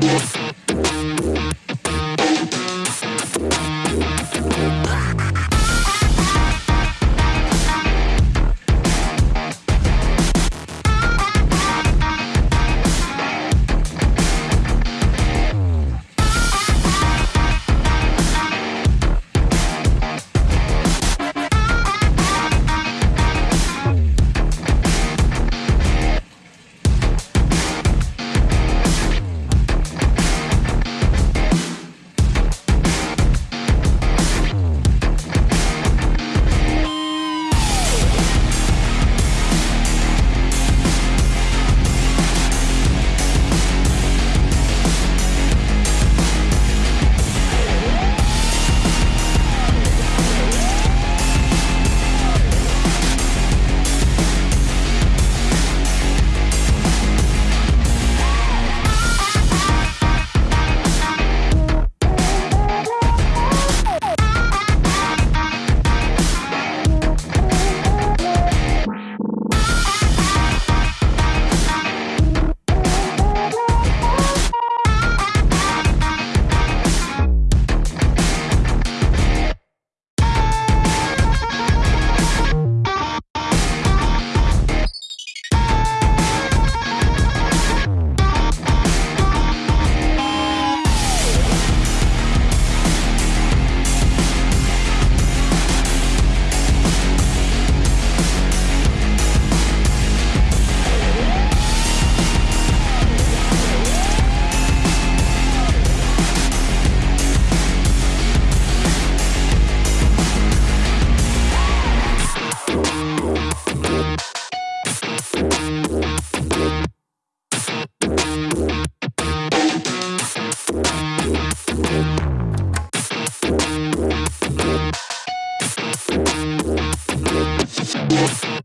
Yes. Yes.